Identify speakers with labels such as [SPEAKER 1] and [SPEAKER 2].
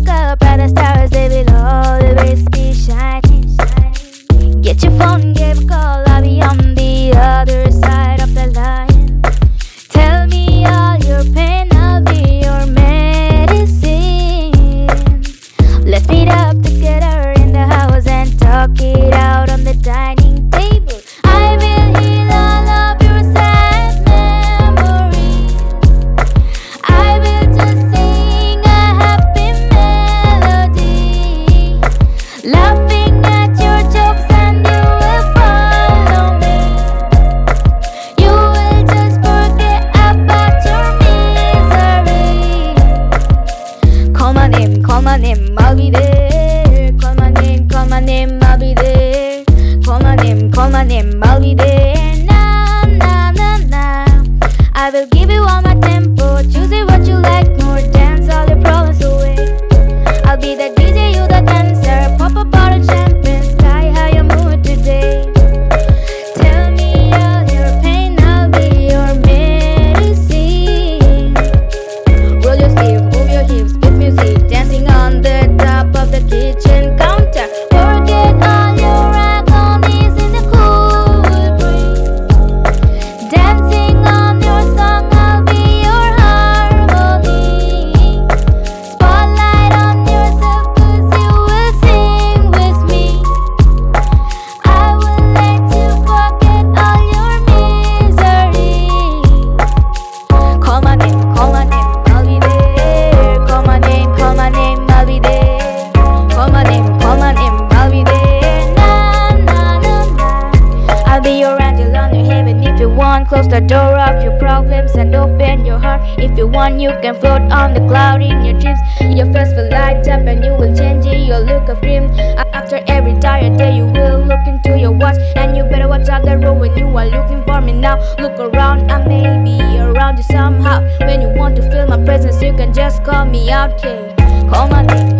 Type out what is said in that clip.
[SPEAKER 1] look up at the stars, they will always be shining. Get your phone on, close the door of your problems and open your heart. If you want, you can float on the cloud in your dreams. Your face will light up and you will change your look of dream After every tired day, you will look into your watch And you better watch out the road when you are looking for me now. Look around, I may be around you somehow. When you want to feel my presence, you can just call me out, okay? Call my name.